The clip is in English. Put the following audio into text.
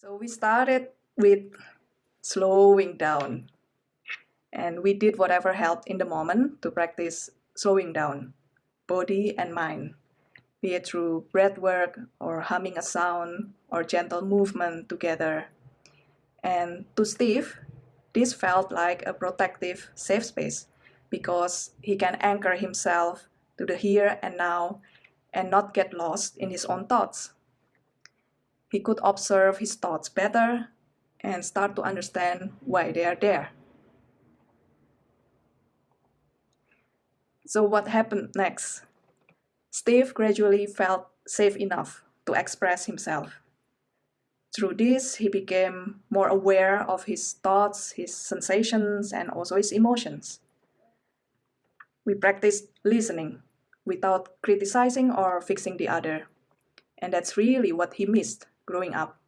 So we started with slowing down. And we did whatever helped in the moment to practice slowing down, body and mind, be it through breath work or humming a sound or gentle movement together. And to Steve, this felt like a protective safe space because he can anchor himself to the here and now and not get lost in his own thoughts. He could observe his thoughts better and start to understand why they are there. So what happened next? Steve gradually felt safe enough to express himself. Through this, he became more aware of his thoughts, his sensations, and also his emotions. We practiced listening without criticizing or fixing the other. And that's really what he missed growing up.